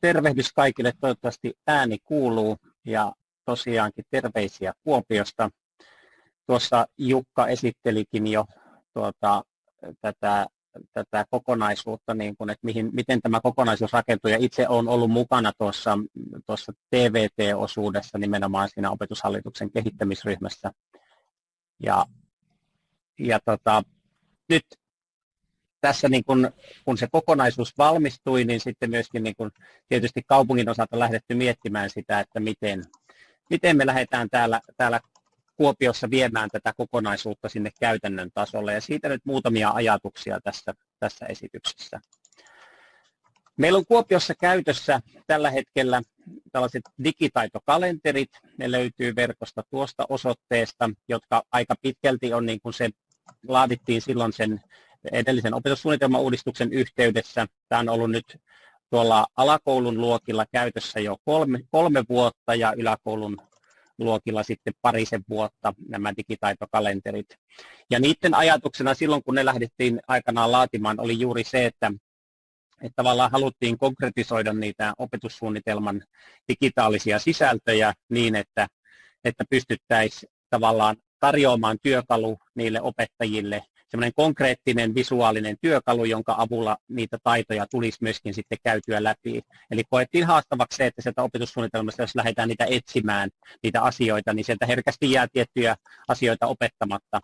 tervehdys kaikille, toivottavasti ääni kuuluu ja tosiaankin terveisiä Kuopiosta. Tuossa Jukka esittelikin jo tuota, tätä, tätä kokonaisuutta, niin kuin, että mihin, miten tämä kokonaisuus rakentuu. Ja itse olen ollut mukana tuossa, tuossa TVT-osuudessa nimenomaan siinä opetushallituksen kehittämisryhmässä. Ja, ja tota, nyt tässä niin kun, kun se kokonaisuus valmistui, niin sitten myöskin niin kun, tietysti kaupungin osalta lähdetty miettimään sitä, että miten, miten me lähdetään täällä, täällä Kuopiossa viemään tätä kokonaisuutta sinne käytännön tasolle. Ja siitä nyt muutamia ajatuksia tässä, tässä esityksessä. Meillä on Kuopiossa käytössä tällä hetkellä tällaiset digitaitokalenterit. Ne löytyy verkosta tuosta osoitteesta, jotka aika pitkälti on niin kuin se laadittiin silloin sen edellisen opetussuunnitelman uudistuksen yhteydessä. Tämä on ollut nyt tuolla alakoulun luokilla käytössä jo kolme, kolme vuotta ja yläkoulun luokilla sitten parisen vuotta nämä digitaitokalenterit. Ja niiden ajatuksena silloin, kun ne lähdettiin aikanaan laatimaan, oli juuri se, että, että tavallaan haluttiin konkretisoida niitä opetussuunnitelman digitaalisia sisältöjä niin, että, että pystyttäisiin tavallaan tarjoamaan työkalu niille opettajille semmoinen konkreettinen visuaalinen työkalu, jonka avulla niitä taitoja tulisi myöskin sitten käytyä läpi. Eli koettiin haastavaksi se, että sieltä opetussuunnitelmasta, jos lähdetään niitä etsimään, niitä asioita, niin sieltä herkästi jää tiettyjä asioita opettamatta.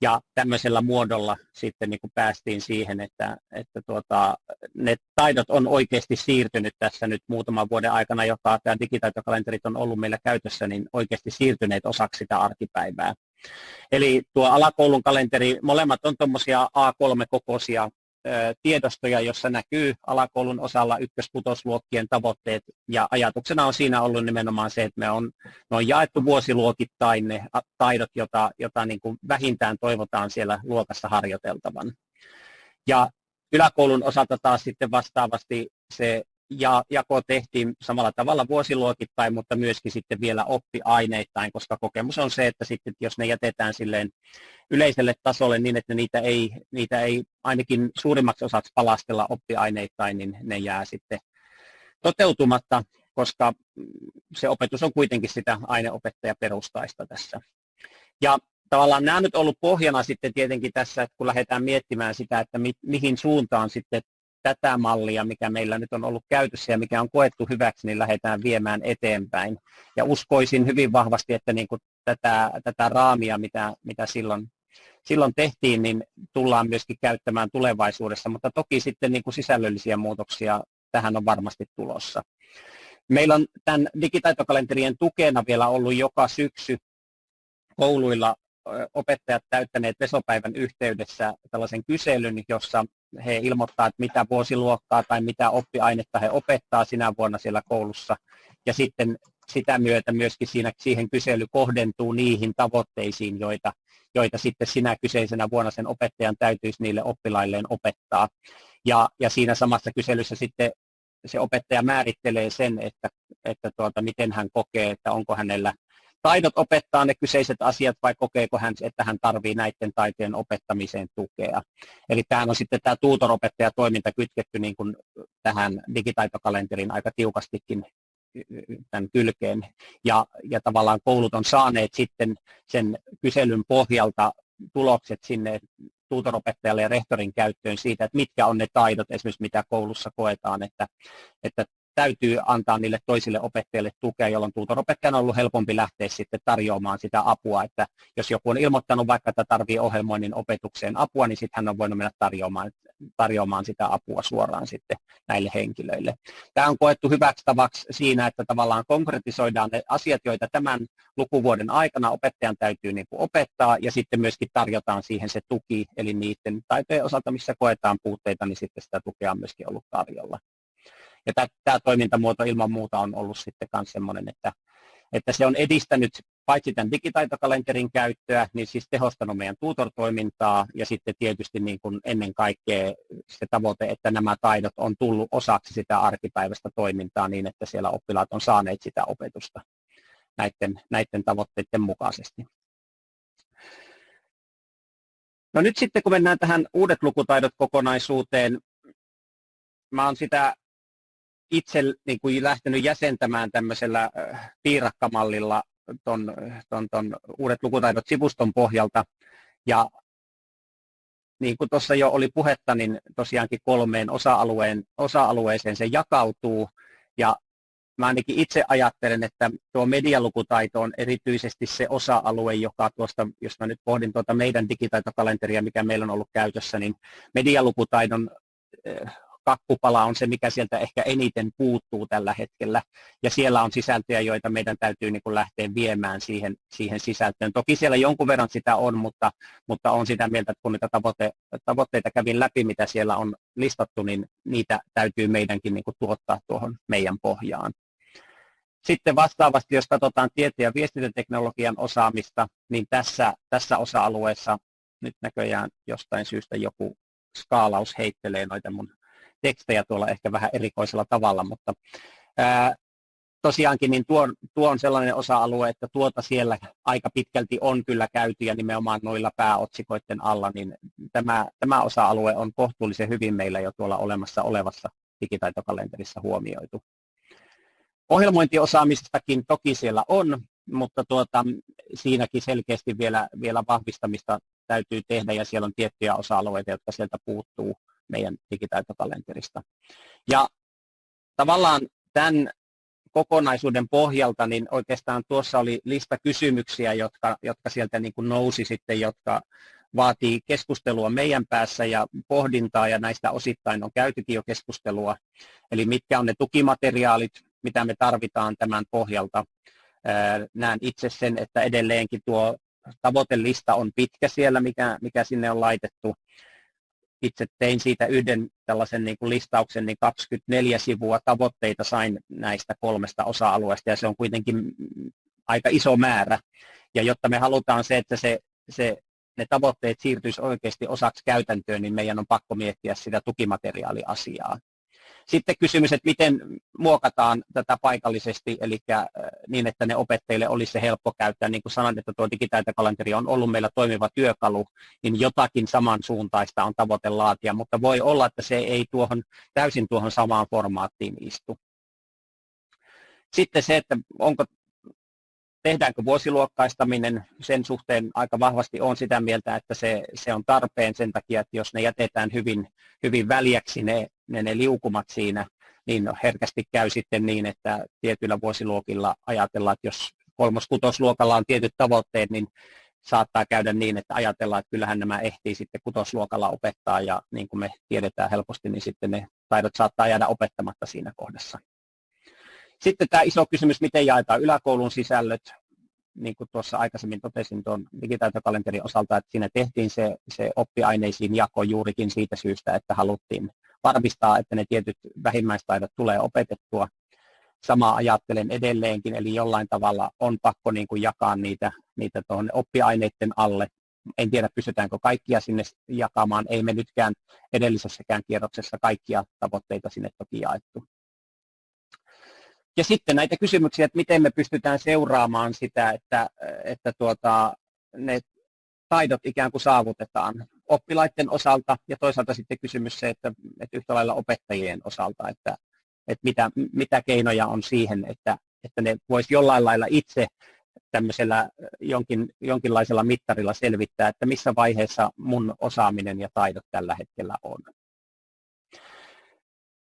Ja tämmöisellä muodolla sitten niin kuin päästiin siihen, että, että tuota, ne taidot on oikeasti siirtynyt tässä nyt muutaman vuoden aikana, joka tämä digitaitokalenterit on ollut meillä käytössä, niin oikeasti siirtyneet osaksi sitä arkipäivää. Eli tuo alakoulun kalenteri, molemmat on tuommoisia A3-kokoisia tiedostoja, jossa näkyy alakoulun osalla ykköskutosluokkien tavoitteet, ja ajatuksena on siinä ollut nimenomaan se, että me on, me on jaettu vuosiluokittain ne taidot, jota, jota niin vähintään toivotaan siellä luokassa harjoiteltavan. Ja yläkoulun osalta taas sitten vastaavasti se ja jako tehtiin samalla tavalla vuosiluokittain, mutta myöskin sitten vielä oppiaineittain, koska kokemus on se, että sitten jos ne jätetään silleen yleiselle tasolle niin, että niitä ei, niitä ei ainakin suurimmaksi osaksi palastella oppiaineittain, niin ne jää sitten toteutumatta, koska se opetus on kuitenkin sitä aineopettajaperustaista tässä. Ja tavallaan nämä nyt ollut pohjana sitten tietenkin tässä, että kun lähdetään miettimään sitä, että mi, mihin suuntaan sitten tätä mallia, mikä meillä nyt on ollut käytössä ja mikä on koettu hyväksi, niin lähdetään viemään eteenpäin. Ja uskoisin hyvin vahvasti, että niin kuin tätä, tätä raamia, mitä, mitä silloin, silloin tehtiin, niin tullaan myöskin käyttämään tulevaisuudessa, mutta toki sitten niin kuin sisällöllisiä muutoksia tähän on varmasti tulossa. Meillä on tämän digitaitokalenterien tukena vielä ollut joka syksy kouluilla opettajat täyttäneet vesopäivän yhteydessä tällaisen kyselyn, jossa he ilmoittaa, että mitä vuosiluokkaa tai mitä oppiainetta he opettaa sinä vuonna siellä koulussa. Ja sitten sitä myötä myöskin siinä, siihen kysely kohdentuu niihin tavoitteisiin, joita, joita sitten sinä kyseisenä vuonna sen opettajan täytyisi niille oppilailleen opettaa. Ja, ja siinä samassa kyselyssä sitten se opettaja määrittelee sen, että, että tuota, miten hän kokee, että onko hänellä taidot opettaa ne kyseiset asiat vai kokeeko hän, että hän tarvii näiden taitojen opettamiseen tukea. Eli tähän on sitten tämä tuutoropettaja-toiminta kytketty niin kuin tähän digitaitokalenteriin aika tiukastikin tämän kylkeen. Ja, ja tavallaan koulut on saaneet sitten sen kyselyn pohjalta tulokset sinne tuutoropettajalle ja rehtorin käyttöön siitä, että mitkä on ne taidot esimerkiksi mitä koulussa koetaan, että, että täytyy antaa niille toisille opettajille tukea, jolloin tuutoropettajan on ollut helpompi lähteä sitten tarjoamaan sitä apua, että jos joku on ilmoittanut vaikka, että tarvii ohjelmoinnin opetukseen apua, niin sitten hän on voinut mennä tarjoamaan, tarjoamaan sitä apua suoraan sitten näille henkilöille. Tämä on koettu hyväksi tavaksi siinä, että tavallaan konkretisoidaan ne asiat, joita tämän lukuvuoden aikana opettajan täytyy niin kuin opettaa, ja sitten myöskin tarjotaan siihen se tuki, eli niiden taitojen osalta, missä koetaan puutteita, niin sitten sitä tukea on myöskin ollut tarjolla. Ja tämä, toimintamuoto ilman muuta on ollut sitten myös sellainen, että, että se on edistänyt paitsi tämän digitaitokalenterin käyttöä, niin siis tehostanut meidän tutor-toimintaa ja sitten tietysti niin kuin ennen kaikkea se tavoite, että nämä taidot on tullut osaksi sitä arkipäiväistä toimintaa niin, että siellä oppilaat on saaneet sitä opetusta näiden, näiden tavoitteiden mukaisesti. No nyt sitten kun mennään tähän uudet lukutaidot kokonaisuuteen, mä olen sitä itse niin kuin lähtenyt jäsentämään tämmöisellä piirakkamallilla ton, ton, ton uudet lukutaidot sivuston pohjalta. Ja niin kuin tuossa jo oli puhetta, niin tosiaankin kolmeen osa-alueen, osa-alueeseen se jakautuu. Ja mä ainakin itse ajattelen, että tuo medialukutaito on erityisesti se osa-alue, joka tuosta, jos mä nyt pohdin tuota meidän digitaitokalenteria, mikä meillä on ollut käytössä, niin medialukutaidon kakkupala on se, mikä sieltä ehkä eniten puuttuu tällä hetkellä. Ja siellä on sisältöjä, joita meidän täytyy niin kuin lähteä viemään siihen, siihen sisältöön. Toki siellä jonkun verran sitä on, mutta, mutta on sitä mieltä, että kun niitä tavoite, tavoitteita kävin läpi, mitä siellä on listattu, niin niitä täytyy meidänkin niin kuin tuottaa tuohon meidän pohjaan. Sitten vastaavasti, jos katsotaan tieto- ja viestintäteknologian osaamista, niin tässä, tässä osa-alueessa nyt näköjään jostain syystä joku skaalaus heittelee noita mun tekstejä tuolla ehkä vähän erikoisella tavalla, mutta ää, tosiaankin niin tuo, tuo on sellainen osa-alue, että tuota siellä aika pitkälti on kyllä käyty ja nimenomaan noilla pääotsikoiden alla, niin tämä, tämä osa-alue on kohtuullisen hyvin meillä jo tuolla olemassa olevassa digitaitokalenterissa huomioitu. Ohjelmointiosaamistakin toki siellä on, mutta tuota, siinäkin selkeästi vielä, vielä vahvistamista täytyy tehdä ja siellä on tiettyjä osa-alueita, jotka sieltä puuttuu meidän digitaitokalenterista. Ja tavallaan tämän kokonaisuuden pohjalta, niin oikeastaan tuossa oli lista kysymyksiä, jotka, jotka sieltä niin kuin nousi sitten, jotka vaatii keskustelua meidän päässä ja pohdintaa, ja näistä osittain on käytykin jo keskustelua. Eli mitkä on ne tukimateriaalit, mitä me tarvitaan tämän pohjalta. Näen itse sen, että edelleenkin tuo tavoitelista on pitkä siellä, mikä, mikä sinne on laitettu itse tein siitä yhden tällaisen niin kuin listauksen, niin 24 sivua tavoitteita sain näistä kolmesta osa-alueesta, ja se on kuitenkin aika iso määrä. Ja jotta me halutaan se, että se, se, ne tavoitteet siirtyisi oikeasti osaksi käytäntöön, niin meidän on pakko miettiä sitä tukimateriaaliasiaa. Sitten kysymys, että miten muokataan tätä paikallisesti, eli äh, niin, että ne opettajille olisi se helppo käyttää. Niin kuin sanoin, että tuo digitaitokalenteri on ollut meillä toimiva työkalu, niin jotakin samansuuntaista on tavoite laatia, mutta voi olla, että se ei tuohon, täysin tuohon samaan formaattiin istu. Sitten se, että onko tehdäänkö vuosiluokkaistaminen, sen suhteen aika vahvasti on sitä mieltä, että se, se on tarpeen sen takia, että jos ne jätetään hyvin, hyvin väljäksi ne, ne, ne liukumat siinä, niin herkästi käy sitten niin, että tietyillä vuosiluokilla ajatellaan, että jos kolmos-kutosluokalla on tietyt tavoitteet, niin saattaa käydä niin, että ajatellaan, että kyllähän nämä ehtii sitten kutosluokalla opettaa ja niin kuin me tiedetään helposti, niin sitten ne taidot saattaa jäädä opettamatta siinä kohdassa. Sitten tämä iso kysymys, miten jaetaan yläkoulun sisällöt. Niin kuin tuossa aikaisemmin totesin tuon digitaitokalenterin osalta, että siinä tehtiin se, se oppiaineisiin jako juurikin siitä syystä, että haluttiin varmistaa, että ne tietyt vähimmäistaidot tulee opetettua. Sama ajattelen edelleenkin, eli jollain tavalla on pakko niin kuin jakaa niitä, niitä tuonne oppiaineiden alle. En tiedä, pystytäänkö kaikkia sinne jakamaan. Ei me nytkään edellisessäkään kierroksessa kaikkia tavoitteita sinne toki jaettu. Ja sitten näitä kysymyksiä, että miten me pystytään seuraamaan sitä, että, että tuota, ne taidot ikään kuin saavutetaan oppilaiden osalta ja toisaalta sitten kysymys se, että, että yhtä lailla opettajien osalta, että, että mitä, mitä keinoja on siihen, että, että ne voisi jollain lailla itse tämmöisellä jonkin, jonkinlaisella mittarilla selvittää, että missä vaiheessa mun osaaminen ja taidot tällä hetkellä on.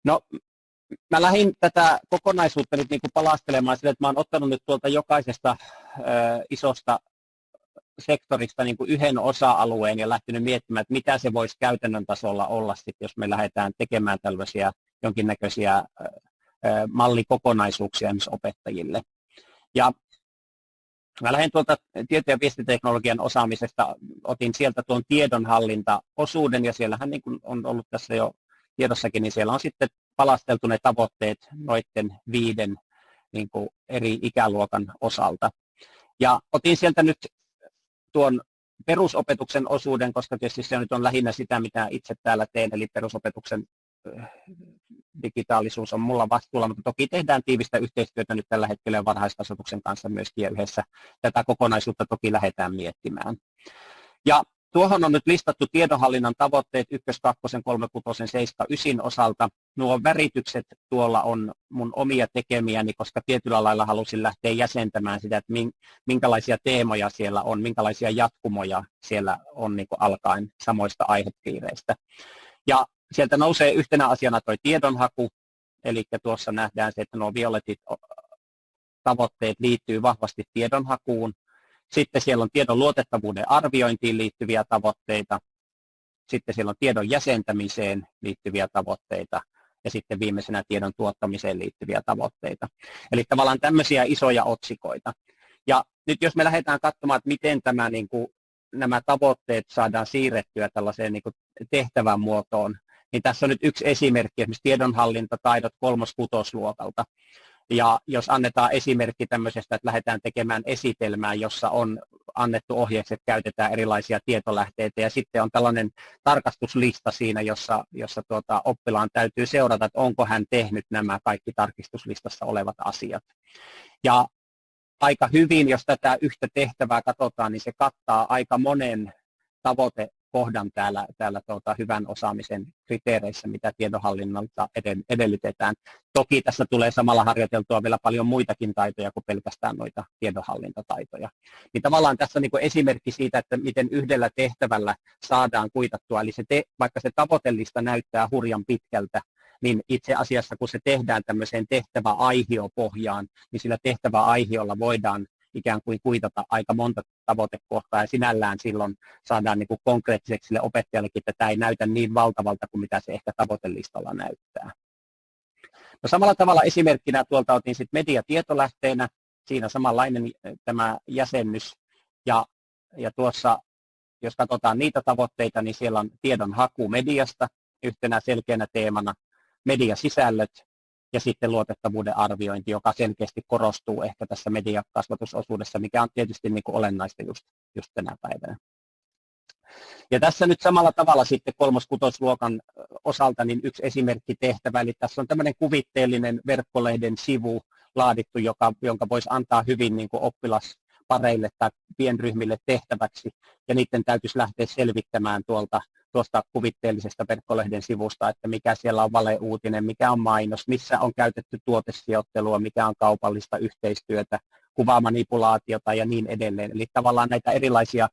No, mä lähdin tätä kokonaisuutta nyt niin kuin palastelemaan sille, että mä olen ottanut nyt tuolta jokaisesta ö, isosta sektorista niin kuin yhden osa-alueen ja lähtenyt miettimään, että mitä se voisi käytännön tasolla olla, sit, jos me lähdetään tekemään tällaisia jonkinnäköisiä ö, mallikokonaisuuksia esimerkiksi opettajille. Ja Mä lähden tuolta tieto- ja viestiteknologian osaamisesta, otin sieltä tuon tiedonhallintaosuuden ja siellähän niin kuin on ollut tässä jo tiedossakin, niin siellä on sitten palasteltu ne tavoitteet noiden viiden niin kuin eri ikäluokan osalta. Ja otin sieltä nyt tuon perusopetuksen osuuden, koska tietysti se nyt on lähinnä sitä, mitä itse täällä teen, eli perusopetuksen digitaalisuus on mulla vastuulla, mutta toki tehdään tiivistä yhteistyötä nyt tällä hetkellä varhaiskasvatuksen kanssa myöskin ja yhdessä tätä kokonaisuutta toki lähdetään miettimään. Ja tuohon on nyt listattu tiedonhallinnan tavoitteet 1, 2, 3, 6, 7, 9 osalta. Nuo väritykset tuolla on mun omia tekemiäni, koska tietyllä lailla halusin lähteä jäsentämään sitä, että minkälaisia teemoja siellä on, minkälaisia jatkumoja siellä on niin kuin alkaen samoista aihepiireistä. Ja sieltä nousee yhtenä asiana tuo tiedonhaku, eli tuossa nähdään se, että nuo violetit tavoitteet liittyy vahvasti tiedonhakuun. Sitten siellä on tiedon luotettavuuden arviointiin liittyviä tavoitteita. Sitten siellä on tiedon jäsentämiseen liittyviä tavoitteita ja sitten viimeisenä tiedon tuottamiseen liittyviä tavoitteita. Eli tavallaan tämmöisiä isoja otsikoita. Ja nyt jos me lähdetään katsomaan, että miten tämä, niin kuin, nämä tavoitteet saadaan siirrettyä tällaiseen niin kuin tehtävän muotoon, niin tässä on nyt yksi esimerkki, esimerkiksi tiedonhallintataidot kolmos-kutosluokalta. Ja jos annetaan esimerkki tämmöisestä, että lähdetään tekemään esitelmää, jossa on annettu ohjeeksi, että käytetään erilaisia tietolähteitä ja sitten on tällainen tarkastuslista siinä, jossa, jossa tuota, oppilaan täytyy seurata, että onko hän tehnyt nämä kaikki tarkistuslistassa olevat asiat. Ja aika hyvin, jos tätä yhtä tehtävää katsotaan, niin se kattaa aika monen tavoite kohdan täällä, täällä tuota, hyvän osaamisen kriteereissä, mitä tiedonhallinnalta edellytetään. Toki tässä tulee samalla harjoiteltua vielä paljon muitakin taitoja kuin pelkästään noita tiedonhallintataitoja. Niin tavallaan tässä niin esimerkki siitä, että miten yhdellä tehtävällä saadaan kuitattua, eli se te, vaikka se tavoitellista näyttää hurjan pitkältä, niin itse asiassa kun se tehdään tämmöiseen tehtäväaihiopohjaan, niin sillä tehtäväaihiolla voidaan ikään kuin kuitata aika monta tavoitekohtaa ja sinällään silloin saadaan niin kuin konkreettiseksi sille opettajallekin, että tämä ei näytä niin valtavalta kuin mitä se ehkä tavoitelistalla näyttää. No samalla tavalla esimerkkinä tuolta otin sitten mediatietolähteenä, siinä samanlainen tämä jäsennys. Ja, ja tuossa jos katsotaan niitä tavoitteita, niin siellä on tiedon haku mediasta yhtenä selkeänä teemana, mediasisällöt ja sitten luotettavuuden arviointi, joka selkeästi korostuu ehkä tässä mediakasvatusosuudessa, mikä on tietysti niin kuin olennaista just, just tänä päivänä. Ja tässä nyt samalla tavalla sitten kolmoskutosluokan osalta niin yksi esimerkki tehtävä, eli tässä on tämmöinen kuvitteellinen verkkolehden sivu laadittu, joka, jonka voisi antaa hyvin niin kuin oppilaspareille tai pienryhmille tehtäväksi, ja niiden täytyisi lähteä selvittämään tuolta tuosta kuvitteellisesta verkkolehden sivusta, että mikä siellä on valeuutinen, mikä on mainos, missä on käytetty tuotesijoittelua, mikä on kaupallista yhteistyötä, kuvamanipulaatiota ja niin edelleen. Eli tavallaan näitä erilaisia,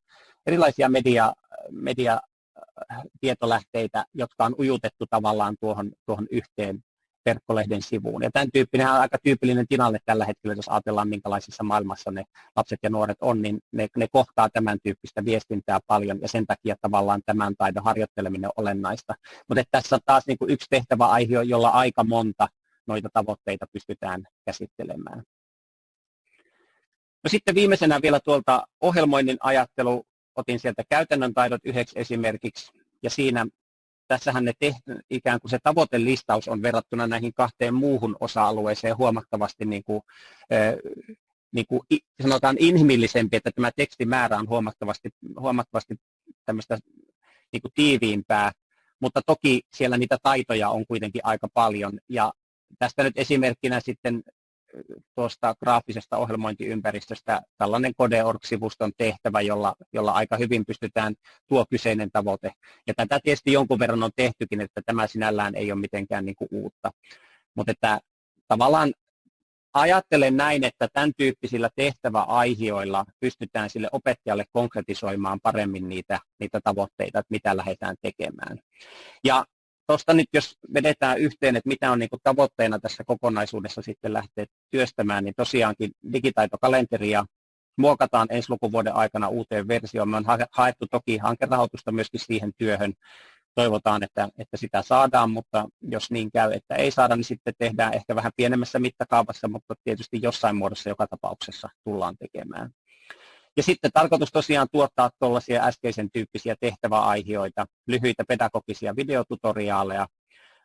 erilaisia media, media tietolähteitä, jotka on ujutettu tavallaan tuohon, tuohon yhteen verkkolehden sivuun. Ja tämän tyyppinen on aika tyypillinen tilanne tällä hetkellä, jos ajatellaan minkälaisessa maailmassa ne lapset ja nuoret on, niin ne, ne kohtaa tämän tyyppistä viestintää paljon ja sen takia tavallaan tämän taidon harjoitteleminen on olennaista. Mutta tässä on taas niin kuin yksi tehtävä aihe, jolla aika monta noita tavoitteita pystytään käsittelemään. No sitten viimeisenä vielä tuolta ohjelmoinnin ajattelu, otin sieltä käytännön taidot yhdeksi esimerkiksi, ja siinä tässähän ne tehty, ikään kuin se tavoitelistaus on verrattuna näihin kahteen muuhun osa-alueeseen huomattavasti niin kuin, niin kuin sanotaan inhimillisempi, että tämä tekstimäärä on huomattavasti, huomattavasti tämmöistä niin kuin tiiviimpää, mutta toki siellä niitä taitoja on kuitenkin aika paljon. Ja tästä nyt esimerkkinä sitten tuosta graafisesta ohjelmointiympäristöstä tällainen Codeorg-sivuston tehtävä, jolla, jolla aika hyvin pystytään tuo kyseinen tavoite. Ja tätä tietysti jonkun verran on tehtykin, että tämä sinällään ei ole mitenkään niin kuin uutta. Mutta että tavallaan ajattelen näin, että tämän tyyppisillä tehtäväaihioilla pystytään sille opettajalle konkretisoimaan paremmin niitä, niitä tavoitteita, että mitä lähdetään tekemään. Ja tuosta nyt jos vedetään yhteen, että mitä on niin tavoitteena tässä kokonaisuudessa sitten lähteä työstämään, niin tosiaankin digitaitokalenteria muokataan ensi lukuvuoden aikana uuteen versioon. Me on haettu toki hankerahoitusta myöskin siihen työhön. Toivotaan, että, että sitä saadaan, mutta jos niin käy, että ei saada, niin sitten tehdään ehkä vähän pienemmässä mittakaavassa, mutta tietysti jossain muodossa joka tapauksessa tullaan tekemään. Ja sitten tarkoitus tosiaan tuottaa tuollaisia äskeisen tyyppisiä tehtäväaihioita, lyhyitä pedagogisia videotutoriaaleja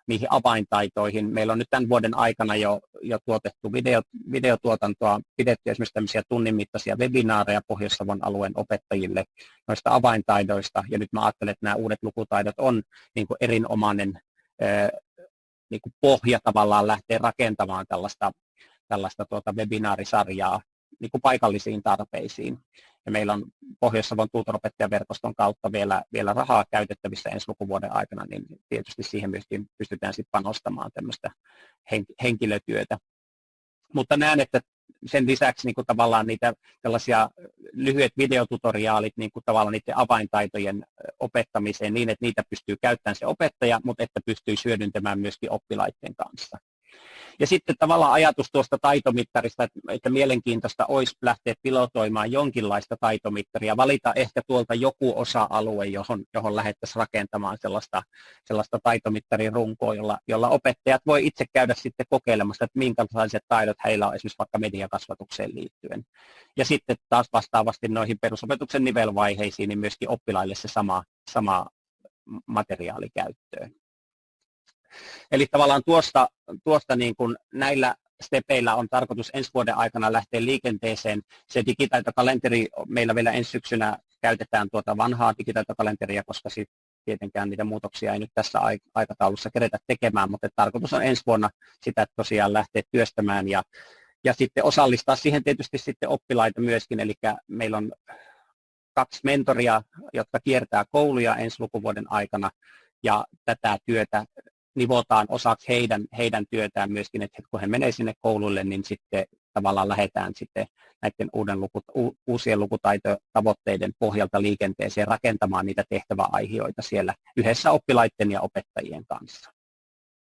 niihin avaintaitoihin. Meillä on nyt tämän vuoden aikana jo, jo tuotettu video, videotuotantoa, pidetty esimerkiksi tämmöisiä tunnin mittaisia webinaareja Pohjois-Savon alueen opettajille noista avaintaidoista. Ja nyt mä ajattelen, että nämä uudet lukutaidot on niin kuin erinomainen niin kuin pohja tavallaan lähteä rakentamaan tällaista, tällaista tuota webinaarisarjaa niin kuin paikallisiin tarpeisiin. ja meillä on Pohjois-Savon tuutoropettajaverkoston kautta vielä, vielä rahaa käytettävissä ensi lukuvuoden aikana, niin tietysti siihen myöskin pystytään sitten panostamaan tämmöistä henkilötyötä. Mutta näen, että sen lisäksi niin kuin tavallaan niitä tällaisia lyhyet videotutoriaalit niin kuin tavallaan niiden avaintaitojen opettamiseen niin, että niitä pystyy käyttämään se opettaja, mutta että pystyy hyödyntämään myöskin oppilaiden kanssa. Ja sitten tavallaan ajatus tuosta taitomittarista, että, että mielenkiintoista olisi lähteä pilotoimaan jonkinlaista taitomittaria, valita ehkä tuolta joku osa-alue, johon, johon lähdettäisiin rakentamaan sellaista, sellaista taitomittarin runkoa, jolla, jolla opettajat voi itse käydä sitten kokeilemassa, että minkälaiset taidot heillä on esimerkiksi vaikka mediakasvatukseen liittyen. Ja sitten taas vastaavasti noihin perusopetuksen nivelvaiheisiin, niin myöskin oppilaille se sama, sama materiaali käyttöön. Eli tavallaan tuosta, tuosta niin kuin näillä stepeillä on tarkoitus ensi vuoden aikana lähteä liikenteeseen. Se digitaitokalenteri, meillä vielä ensi syksynä käytetään tuota vanhaa digitaitokalenteria, koska sit tietenkään niitä muutoksia ei nyt tässä aikataulussa keretä tekemään, mutta tarkoitus on ensi vuonna sitä tosiaan lähteä työstämään ja, ja sitten osallistaa siihen tietysti sitten oppilaita myöskin, eli meillä on kaksi mentoria, jotka kiertää kouluja ensi lukuvuoden aikana, ja tätä työtä nivotaan osaksi heidän, heidän työtään myöskin, että kun he menee sinne koululle, niin sitten tavallaan lähdetään sitten näiden uuden luku, uusien lukutaitotavoitteiden pohjalta liikenteeseen rakentamaan niitä tehtäväaihioita siellä yhdessä oppilaiden ja opettajien kanssa.